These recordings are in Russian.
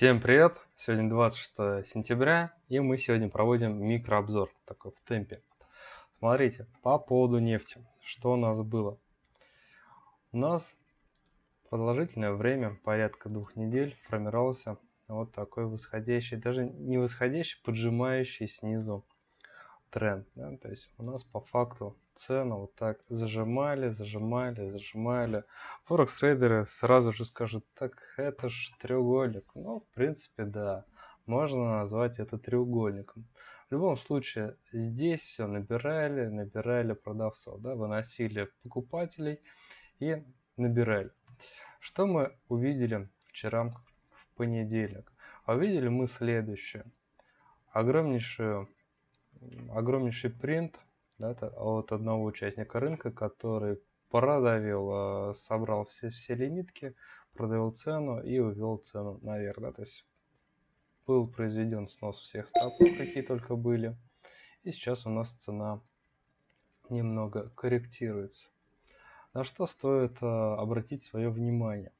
Всем привет! Сегодня 26 сентября, и мы сегодня проводим микрообзор, такой в темпе. Смотрите, по поводу нефти, что у нас было. У нас продолжительное время, порядка двух недель, формировался вот такой восходящий, даже не восходящий, поджимающий снизу тренд. Да? То есть у нас по факту цену вот так зажимали, зажимали, зажимали. Форекс трейдеры сразу же скажут, так это ж треугольник. Ну, в принципе, да, можно назвать это треугольником. В любом случае, здесь все набирали, набирали продавцов, да, выносили покупателей и набирали. Что мы увидели вчера в понедельник? А увидели мы следующее. Огромнейшую огромнейший принт да, от одного участника рынка, который продавил, э, собрал все, все лимитки, продавил цену и увел цену наверх. Да, то есть был произведен снос всех стопов, какие только были. И сейчас у нас цена немного корректируется. На что стоит э, обратить свое внимание?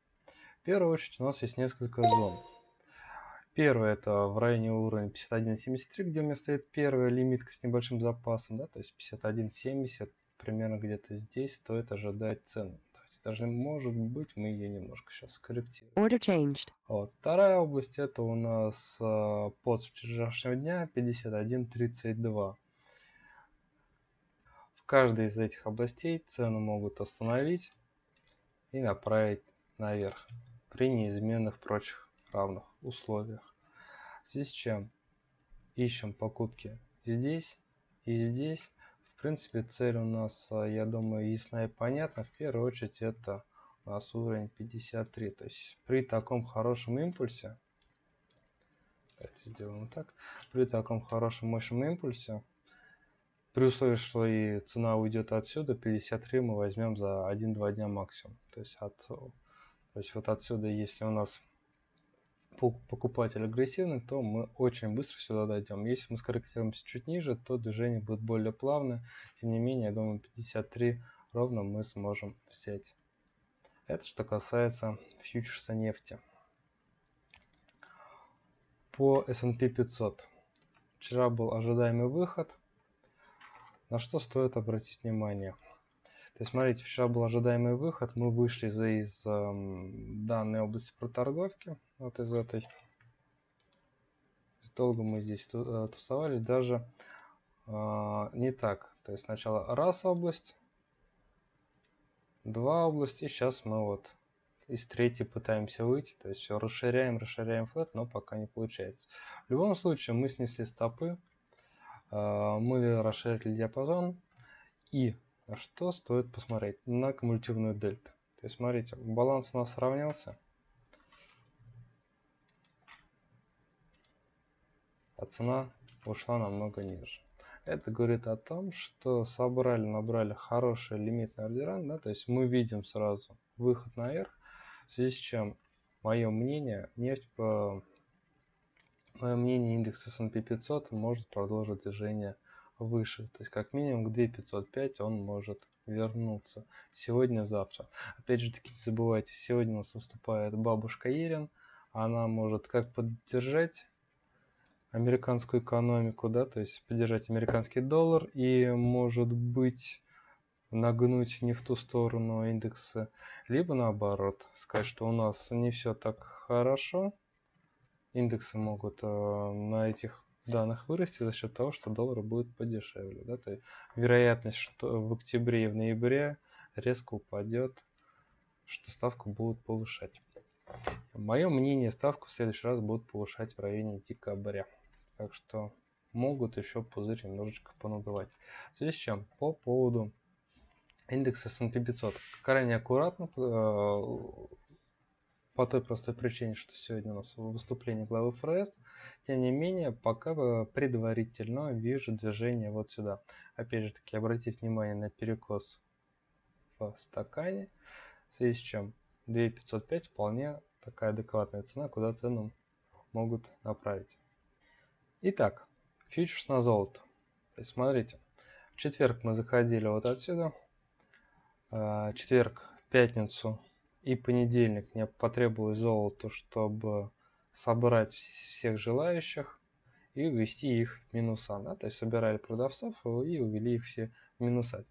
В первую очередь у нас есть несколько зон. Первое это в районе уровня 51.73, где у меня стоит первая лимитка с небольшим запасом, да, то есть 51.70, примерно где-то здесь стоит ожидать цену. Даже может быть мы ее немножко сейчас скорректируем. Order changed. Вот. Вторая область это у нас э, под вчерашнего дня 51.32. В каждой из этих областей цену могут остановить и направить наверх при неизменных прочих равных условиях. В связи с чем ищем покупки здесь и здесь. В принципе, цель у нас, а, я думаю, ясна и понятна. В первую очередь это у нас уровень 53. То есть при таком хорошем импульсе, давайте сделаем так, при таком хорошем мощном импульсе, при условии, что и цена уйдет отсюда, 53 мы возьмем за 1-2 дня максимум. То есть, от, то есть вот отсюда, если у нас покупатель агрессивный, то мы очень быстро сюда дойдем. Если мы скорректируемся чуть ниже, то движение будет более плавное. Тем не менее, я думаю, 53 ровно мы сможем взять. Это что касается фьючерса нефти. По S&P 500. Вчера был ожидаемый выход. На что стоит обратить внимание? То есть, смотрите, вчера был ожидаемый выход, мы вышли из, из э, данной области проторговки, вот из этой. Долго мы здесь э, тусовались, даже э, не так. То есть сначала раз область, два области, сейчас мы вот из третьей пытаемся выйти, то есть все расширяем, расширяем флет, но пока не получается. В любом случае мы снесли стопы, э, мы расширили диапазон и что стоит посмотреть? На кумулятивную дельту. То есть, смотрите, баланс у нас сравнялся. А цена ушла намного ниже. Это говорит о том, что собрали, набрали хороший лимитный ордеран, да, то есть мы видим сразу выход наверх, в связи с чем, мое мнение, нефть по мое мнение, индекс S&P 500 может продолжить движение выше. То есть как минимум к 2505 он может вернуться сегодня-завтра. Опять же таки не забывайте, сегодня у нас выступает бабушка Ерин. Она может как поддержать американскую экономику, да, то есть поддержать американский доллар и может быть нагнуть не в ту сторону индекса, либо наоборот, сказать, что у нас не все так хорошо, индексы могут э, на этих данных вырасти за счет того, что доллар будет подешевле. Да? То есть вероятность, что в октябре и в ноябре резко упадет, что ставку будут повышать. Мое мнение, ставку в следующий раз будут повышать в районе декабря. Так что могут еще пузырь немножечко понадувать. В связи с чем, по поводу индекса S&P 500. Крайне аккуратно э, по той простой причине, что сегодня у нас выступление главы ФРС. Тем не менее, пока предварительно вижу движение вот сюда. Опять же таки, обратите внимание на перекос в стакане, в связи с чем 2505 вполне такая адекватная цена, куда цену могут направить. Итак, фьючерс на золото. То есть, смотрите, в четверг мы заходили вот отсюда, а, четверг, пятницу и понедельник мне потребовалось золото, чтобы собрать всех желающих и ввести их в минуса. Да? То есть собирали продавцов и увели их все в минуса.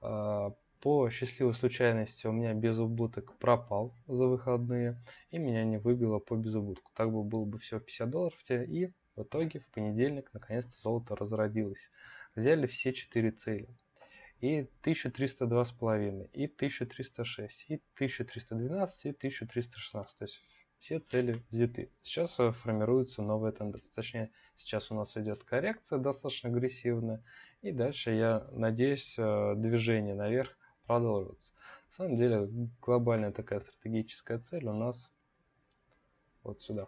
А, по счастливой случайности у меня безубыток пропал за выходные, и меня не выбило по безубытку. Так бы было бы всего 50 долларов, и в итоге в понедельник наконец-то золото разродилось. Взяли все четыре цели. И 1302,5, и 1306, и 1312, и 1316. То есть все цели взяты. Сейчас э, формируется новая тенденция. Точнее, сейчас у нас идет коррекция достаточно агрессивная. И дальше, я надеюсь, э, движение наверх продолжится. На самом деле, глобальная такая стратегическая цель у нас вот сюда.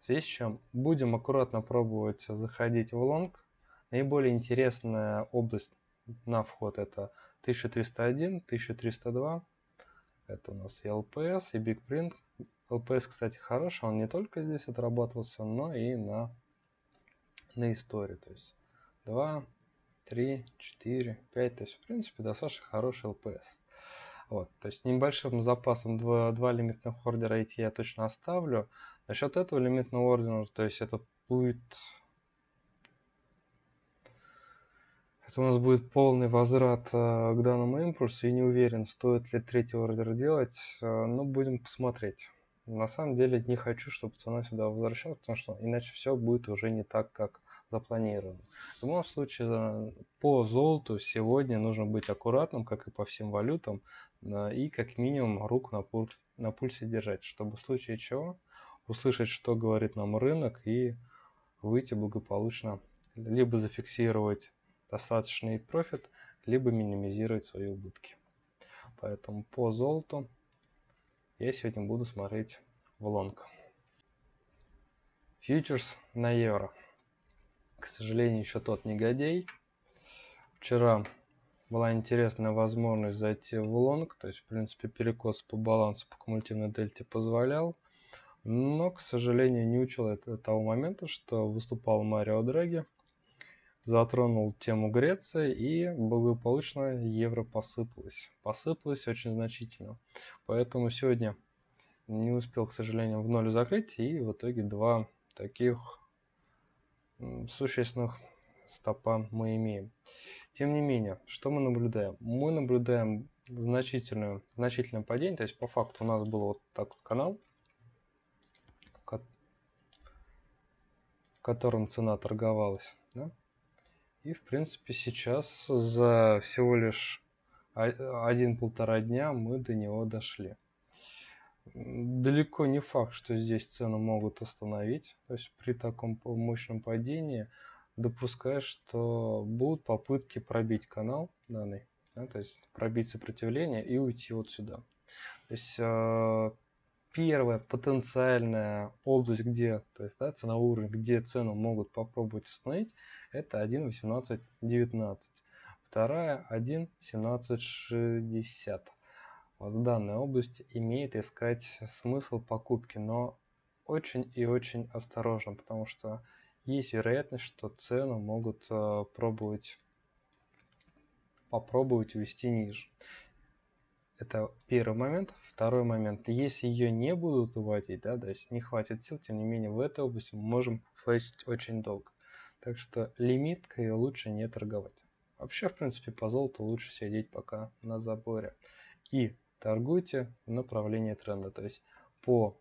В связи с чем будем аккуратно пробовать заходить в лонг. Наиболее интересная область на вход это 1301, 1302. Это у нас и LPS, и Big Print. LPS, кстати, хороший, он не только здесь отрабатывался, но и на, на истории. То есть 2, 3, 4, 5. То есть, в принципе, достаточно хороший LPS. Вот, то есть небольшим запасом 2, 2 лимитных ордера эти я точно оставлю. Насчет этого лимитного ордера, то есть это будет... Это у нас будет полный возврат э, к данному импульсу. И не уверен, стоит ли третий ордер делать, э, но будем посмотреть. На самом деле не хочу, чтобы цена сюда возвращалась, потому что иначе все будет уже не так, как запланировано. В любом случае, э, по золоту сегодня нужно быть аккуратным, как и по всем валютам, и как минимум руку на, пуль, на пульсе держать, чтобы в случае чего услышать, что говорит нам рынок, и выйти благополучно, либо зафиксировать достаточный профит, либо минимизировать свои убытки. Поэтому по золоту я сегодня буду смотреть в лонг. Фьючерс на евро. К сожалению, еще тот негодяй. Вчера была интересная возможность зайти в лонг, то есть, в принципе, перекос по балансу по кумулятивной дельте позволял. Но, к сожалению, не учел это того момента, что выступал Марио Драги, затронул тему Греции и благополучно евро посыпалось. Посыпалось очень значительно. Поэтому сегодня не успел, к сожалению, в ноль закрыть. И в итоге два таких существенных стопа мы имеем. Тем не менее, что мы наблюдаем? Мы наблюдаем значительную, значительное падение. То есть по факту у нас был вот такой канал, в котором цена торговалась. Да? И, в принципе, сейчас за всего лишь один-полтора дня мы до него дошли. Далеко не факт, что здесь цены могут остановить. То есть при таком мощном падении допускаю, что будут попытки пробить канал данный, да, то есть пробить сопротивление и уйти вот сюда. То есть э, первая потенциальная область, где, то есть да, ценовой уровень, где цену могут попробовать установить, это 1.18.19. Вторая 1.17.60. Вот в данной области имеет искать смысл покупки, но очень и очень осторожно, потому что есть вероятность, что цену могут э, пробовать попробовать увести ниже. Это первый момент. Второй момент. Если ее не будут уводить, да, то есть не хватит сил, тем не менее в этой области мы можем флешить очень долго. Так что лимиткой лучше не торговать. Вообще, в принципе, по золоту лучше сидеть пока на заборе. И торгуйте в направлении тренда. То есть по,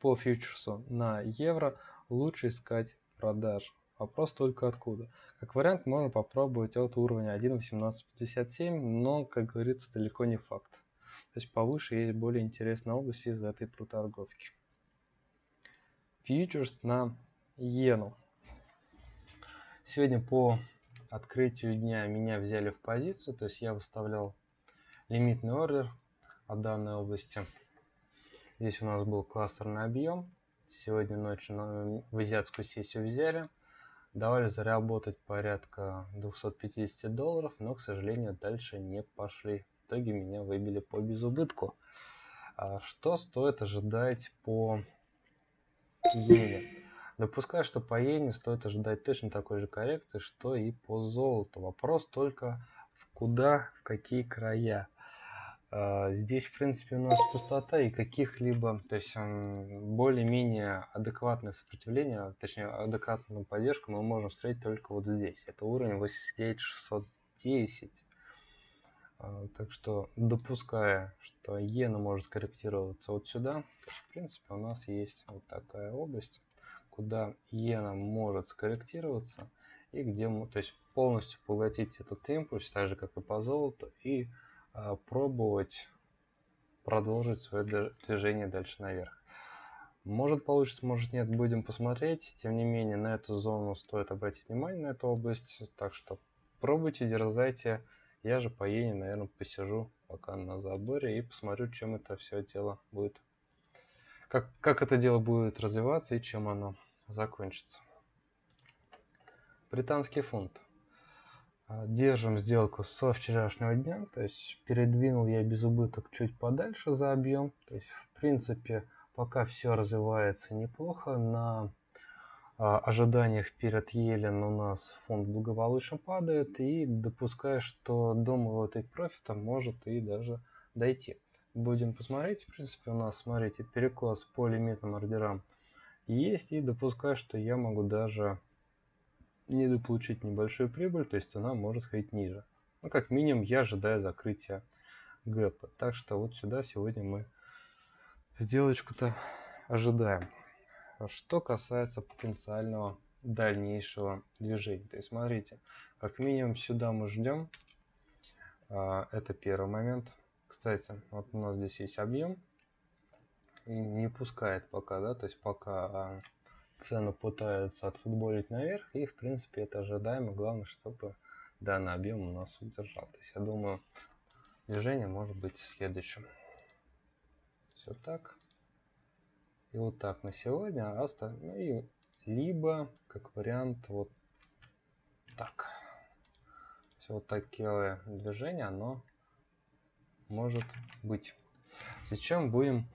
по фьючерсу на евро лучше искать продаж. Вопрос только откуда. Как вариант можно попробовать от уровня 1.1857, но, как говорится, далеко не факт. То есть повыше есть более интересная область из этой проторговки. Фьючерс на иену. Сегодня по открытию дня меня взяли в позицию, то есть я выставлял лимитный ордер от данной области. Здесь у нас был кластерный объем. Сегодня ночью в азиатскую сессию взяли. Давали заработать порядка 250 долларов, но, к сожалению, дальше не пошли. В итоге меня выбили по безубытку. А что стоит ожидать по иене? Допускаю, что по иене стоит ожидать точно такой же коррекции, что и по золоту. Вопрос только в куда, в какие края. А, здесь, в принципе, у нас пустота и каких-либо, то есть более-менее адекватное сопротивление, точнее, адекватную поддержку мы можем встретить только вот здесь. Это уровень 89610. А, так что, допуская, что иена может корректироваться вот сюда, в принципе, у нас есть вот такая область, куда иена может скорректироваться и где, то есть полностью поглотить этот импульс, так же как и по золоту, и пробовать продолжить свое движение дальше наверх. Может получится, может нет, будем посмотреть. Тем не менее, на эту зону стоит обратить внимание, на эту область. Так что пробуйте, дерзайте. Я же по Ене, наверное, посижу пока на заборе и посмотрю, чем это все дело будет. Как, как это дело будет развиваться и чем оно закончится. Британский фунт. А, держим сделку со вчерашнего дня, то есть передвинул я без убыток чуть подальше за объем. То есть в принципе пока все развивается неплохо. На а, ожиданиях перед Елен у нас фонд благополучно падает и допускаю, что до моего take профита может и даже дойти. Будем посмотреть. В принципе у нас, смотрите, перекос по лимитным ордерам есть и допускаю, что я могу даже недополучить небольшую прибыль, то есть цена может сходить ниже. Ну, как минимум, я ожидаю закрытия гэпа. Так что вот сюда сегодня мы сделочку-то ожидаем. Что касается потенциального дальнейшего движения. То есть, смотрите, как минимум сюда мы ждем. А, это первый момент. Кстати, вот у нас здесь есть объем. И не пускает пока, да, то есть пока а, цену пытаются отфутболить наверх, и в принципе это ожидаемо. Главное, чтобы данный объем у нас удержал. То есть я думаю, движение может быть следующим. Все так. И вот так на сегодня. А ну и либо, как вариант, вот так. Все вот такое движение, оно может быть. Сейчас будем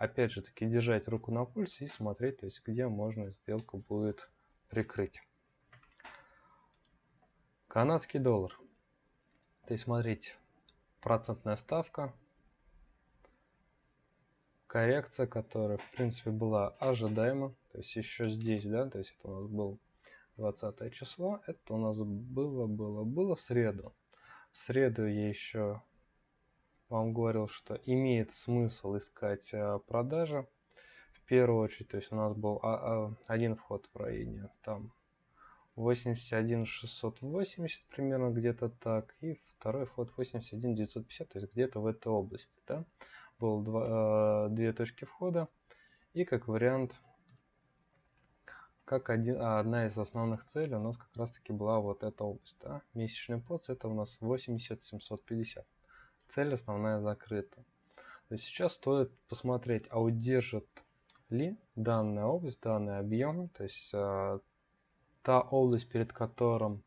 опять же таки держать руку на пульсе и смотреть, то есть где можно сделку будет прикрыть. Канадский доллар. То есть смотрите, процентная ставка, коррекция, которая в принципе была ожидаема, то есть еще здесь, да, то есть это у нас был 20 число, это у нас было, было, было в среду. В среду я еще вам говорил, что имеет смысл искать э, продажи. В первую очередь, то есть у нас был а, а, один вход в районе там 81 680 примерно где-то так. И второй вход 81 950, то есть где-то в этой области. Да? Было два, две точки входа. И как вариант, как один, а, одна из основных целей у нас как раз таки была вот эта область. Да? Месячный поц это у нас 80 750 цель основная закрыта. То есть сейчас стоит посмотреть, а удержит ли данная область, данный объем, то есть э, та область, перед которым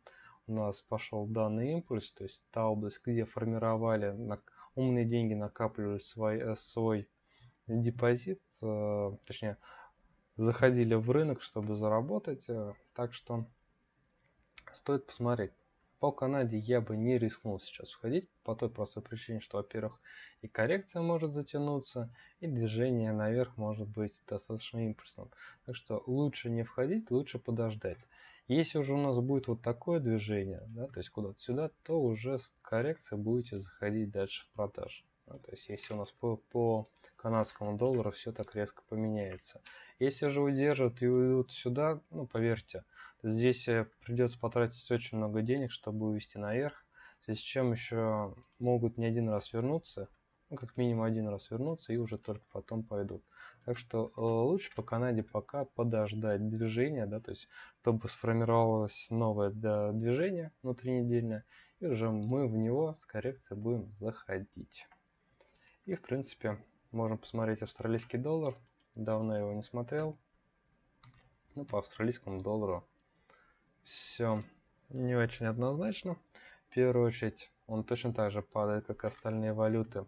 у нас пошел данный импульс, то есть та область, где формировали на, умные деньги, накапливали свой, э, свой депозит, э, точнее, заходили в рынок, чтобы заработать, э, так что стоит посмотреть. По Канаде я бы не рискнул сейчас входить, по той простой причине, что, во-первых, и коррекция может затянуться, и движение наверх может быть достаточно импульсным. Так что лучше не входить, лучше подождать. Если уже у нас будет вот такое движение, да, то есть куда-то сюда, то уже с коррекцией будете заходить дальше в продажу. Да, то есть если у нас по, по канадскому доллару все так резко поменяется. Если же удержат и уйдут сюда, ну поверьте, Здесь э, придется потратить очень много денег, чтобы увести наверх. Здесь чем еще могут не один раз вернуться, ну, как минимум один раз вернуться и уже только потом пойдут. Так что э, лучше по Канаде пока подождать движения, да, то есть чтобы сформировалось новое движение внутринедельное, и уже мы в него с коррекцией будем заходить. И в принципе можем посмотреть австралийский доллар. Давно его не смотрел. Ну, по австралийскому доллару все не очень однозначно. В первую очередь он точно так же падает, как остальные валюты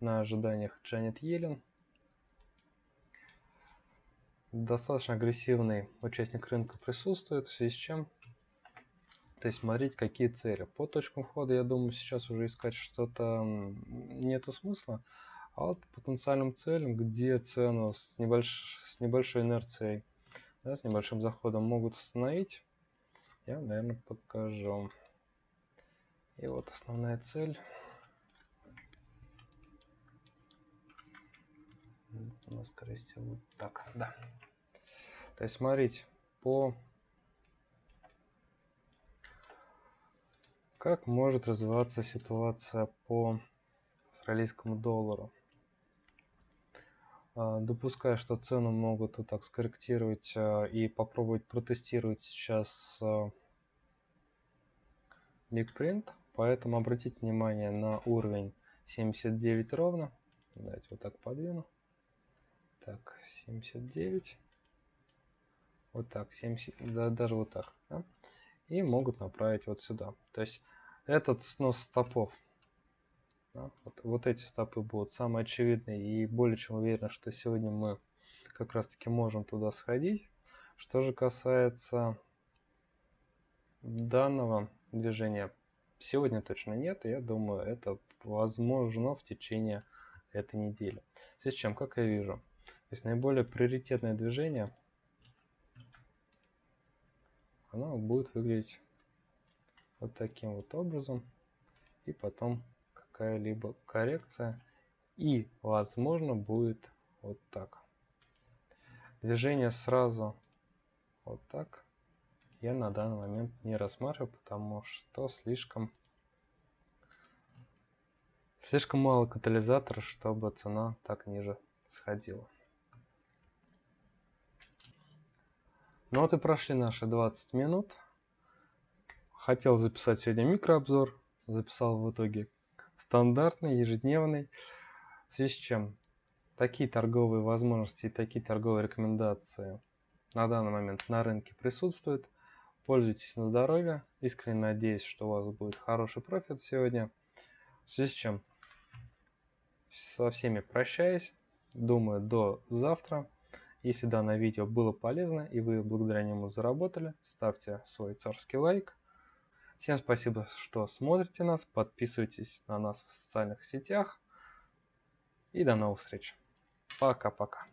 на ожиданиях Джанет Йеллен. Достаточно агрессивный участник рынка присутствует, в связи с чем то есть смотреть, какие цели. По точкам входа, я думаю, сейчас уже искать что-то нету смысла. А вот потенциальным целям, где цену с, небольш... с небольшой инерцией, да, с небольшим заходом могут установить, я, наверное, покажу. И вот основная цель. У нас, скорее всего, так, да. То есть, смотрите, по как может развиваться ситуация по австралийскому доллару. А, допуская, что цену могут вот так скорректировать а, и попробовать протестировать сейчас Big Print, поэтому обратите внимание на уровень 79 ровно. Давайте вот так подвину. Так, 79. Вот так, 70, да, даже вот так. Да? И могут направить вот сюда. То есть этот снос стопов Вот, вот эти стопы будут самые очевидные. И более чем уверен, что сегодня мы как раз таки можем туда сходить. Что же касается данного движения, сегодня точно нет, я думаю, это возможно в течение этой недели. В с чем, как я вижу, то есть наиболее приоритетное движение, оно будет выглядеть вот таким вот образом. И потом какая-либо коррекция. И, возможно, будет вот так. Движение сразу вот так я на данный момент не рассматриваю, потому что слишком слишком мало катализатора, чтобы цена так ниже сходила. Ну вот и прошли наши 20 минут. Хотел записать сегодня микрообзор, записал в итоге стандартный, ежедневный. В связи с чем такие торговые возможности и такие торговые рекомендации на данный момент на рынке присутствуют. Пользуйтесь на здоровье. Искренне надеюсь, что у вас будет хороший профит сегодня. В связи с чем со всеми прощаюсь. Думаю, до завтра. Если данное видео было полезно и вы благодаря нему заработали, ставьте свой царский лайк. Всем спасибо, что смотрите нас, подписывайтесь на нас в социальных сетях. И до новых встреч. Пока-пока.